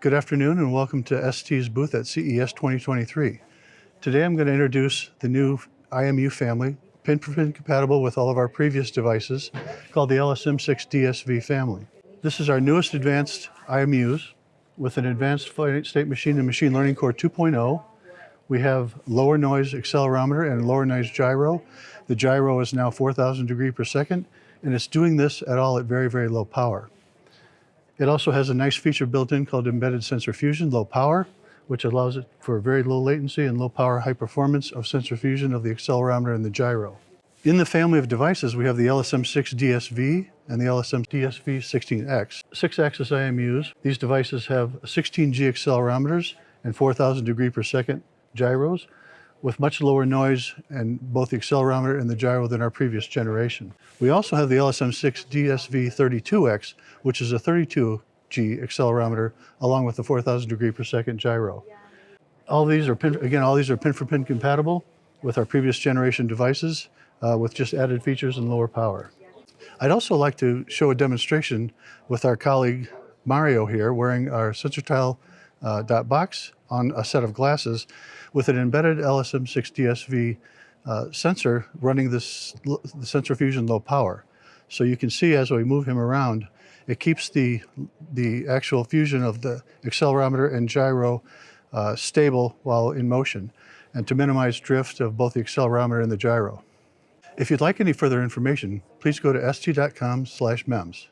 Good afternoon and welcome to ST's booth at CES 2023. Today I'm going to introduce the new IMU family, pin-for-pin compatible with all of our previous devices, called the LSM6 DSV family. This is our newest advanced IMUs with an advanced state machine and machine learning core 2.0. We have lower noise accelerometer and lower noise gyro. The gyro is now 4,000 degree per second, and it's doing this at all at very, very low power. It also has a nice feature built in called embedded sensor fusion, low power, which allows it for very low latency and low power high performance of sensor fusion of the accelerometer and the gyro. In the family of devices, we have the LSM6 DSV and the LSM DSV 16X. Six axis IMUs. These devices have 16G accelerometers and 4,000 degree per second gyros with much lower noise and both the accelerometer and the gyro than our previous generation. We also have the LSM6 DSV32X, which is a 32G accelerometer along with the 4,000 degree per second gyro. All these are, pin, again, all these are pin for pin compatible with our previous generation devices uh, with just added features and lower power. I'd also like to show a demonstration with our colleague Mario here wearing our SensorTile uh, dot box on a set of glasses with an embedded LSM6 DSV uh, sensor running this the sensor fusion low power. So you can see as we move him around, it keeps the, the actual fusion of the accelerometer and gyro uh, stable while in motion and to minimize drift of both the accelerometer and the gyro. If you'd like any further information, please go to st.com slash MEMS.